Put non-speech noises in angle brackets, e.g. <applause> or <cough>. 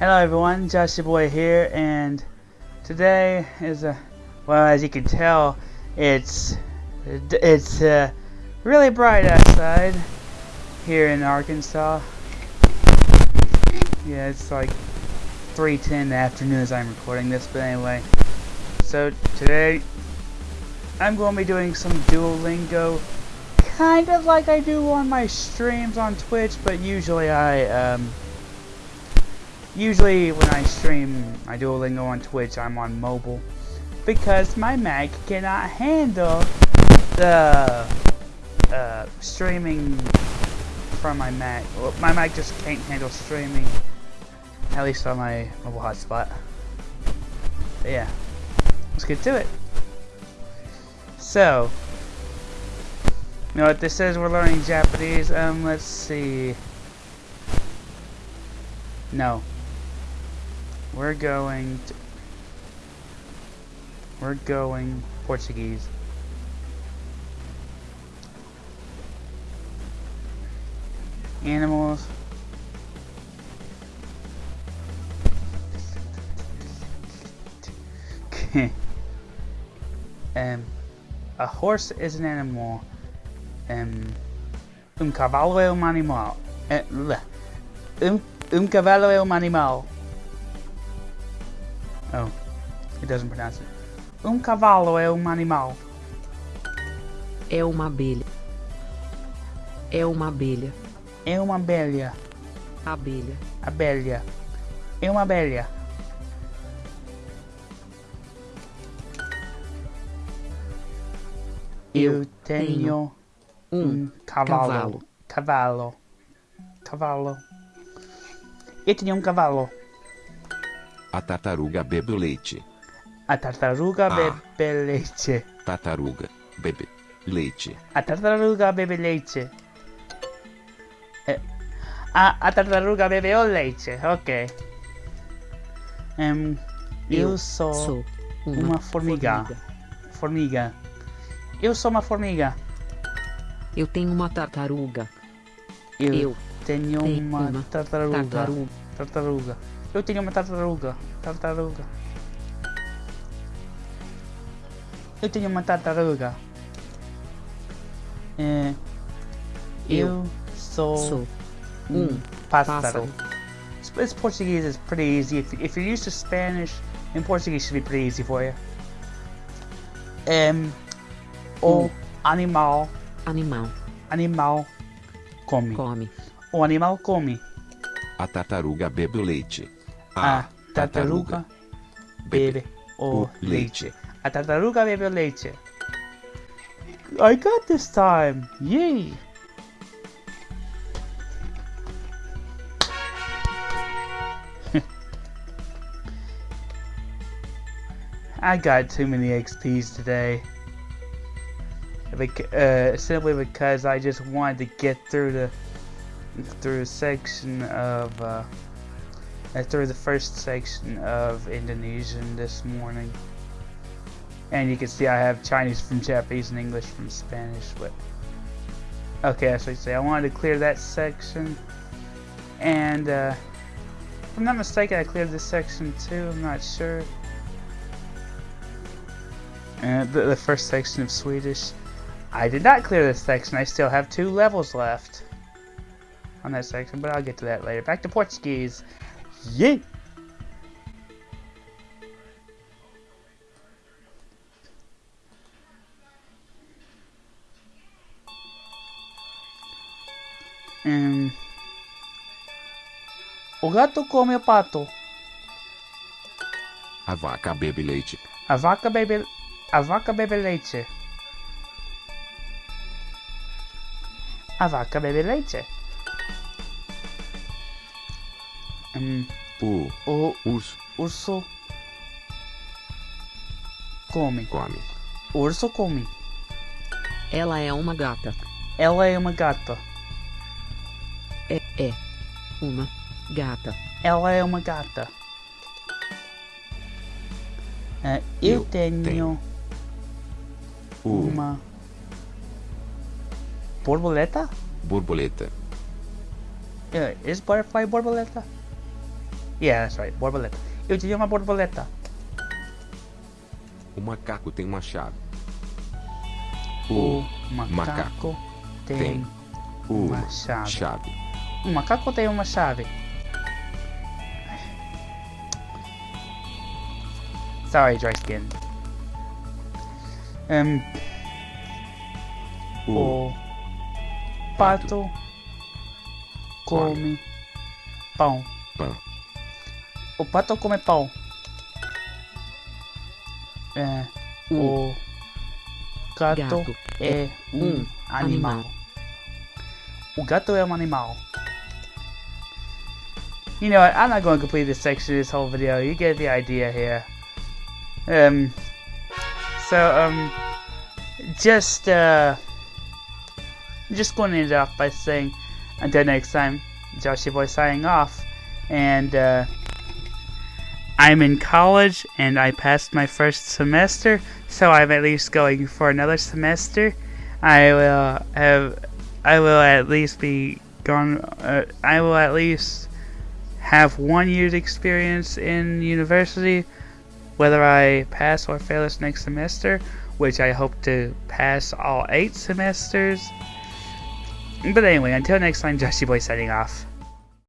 Hello everyone, Josh your boy here, and today is a well, as you can tell, it's it's uh, really bright outside here in Arkansas. Yeah, it's like 3:10 in the afternoon as I'm recording this, but anyway. So today, I'm going to be doing some Duolingo, kind of like I do on my streams on Twitch, but usually I um Usually when I stream my Duolingo on Twitch, I'm on mobile because my Mac cannot handle the uh, streaming from my Mac. Well, my Mac just can't handle streaming, at least on my mobile hotspot. But yeah, let's get to it. So, you know what this says? We're learning Japanese. Um, let's see. No. We're going to, we're going Portuguese. Animals. <laughs> um, a horse is an animal. Um, um cavalo é um animal. Um, um cavalo é um animal. Oh, it doesn't pronounce it. Um cavalo é um animal. É uma abelha. É uma abelha. É uma abelha. Abelha. Abelha. É uma abelha. Eu tenho um cavalo. Cavalo. Cavalo. Eu tenho um cavalo. A tartaruga bebe o leite. A tartaruga Ah. bebe leite. Tartaruga bebe leite. A tartaruga bebe leite. Eh, a, a tartaruga bebe o leite, ok. Em, eu, sou, Sou uma formiga. formiga. Eu sou uma formiga. Eu tenho uma tartaruga. Eu, Eu tenho tenho uma, uma tartaruga. tartaruga. Tartaruga. Eu tenho uma tartaruga. Tartaruga. Eu tenho uma tartaruga. É, eu, Eu sou, Sou um pássaro. pássaro. This Portuguese is pretty easy. If, if you're used to Spanish, then Portuguese should be pretty easy for you. Um, o Um. animal, Animal. animal come. Come. O animal come. A tartaruga bebe o leite. A tartaruga bebe o leite. leite. A tartaruga bebe o leite. I got this time! Yay! <laughs> I got too many XPs today. Bec- uh, simply because I just wanted to get through the through a section of uh, uh, through the first section of Indonesian this morning. And you can see I have Chinese from Japanese and English from Spanish, but okay, so I say I wanted to clear that section, and uh, if I'm not mistaken, I cleared this section too. I'm not sure. And the, the first section of Swedish, I did not clear this section. I still have two levels left on that section, but I'll get to that later. Back to Portuguese. O gato come o pato. A vaca bebe leite. A vaca bebe. A vaca bebe leite. A vaca bebe leite. Hum, O o urso urso come. come. Urso come. Ela é uma gata. Ela é uma gata. É, é. Uma gata. Ela é uma gata. Ah, eu, Eu tenho, tenho. Uma borboleta. borboleta. Uh, is butterfly borboleta? Yeah, that's right. Borboleta. Eu diria uma borboleta. O macaco tem uma chave. O O macaco, macaco tem, tem uma chave. chave. O macaco tem uma chave. Sorry, dry skin. Um, O o pato come pão. pão. O pato come pão. É, o gato, Gato é um um animal. animal. O gato é um animal. You know what? I'm not going to complete this section of this whole video. You get the idea here. Um. So um, just uh, just going to end it off by saying, until next time, Joshy Boy signing off, and uh, I'm in college and I passed my first semester, so I'm at least going for another semester. I will have, I will at least be gone. Uh, I will at least have one year's experience in university, whether I pass or fail this next semester, which I hope to pass all eight semesters. But anyway, until next time, Joshy Boy signing off.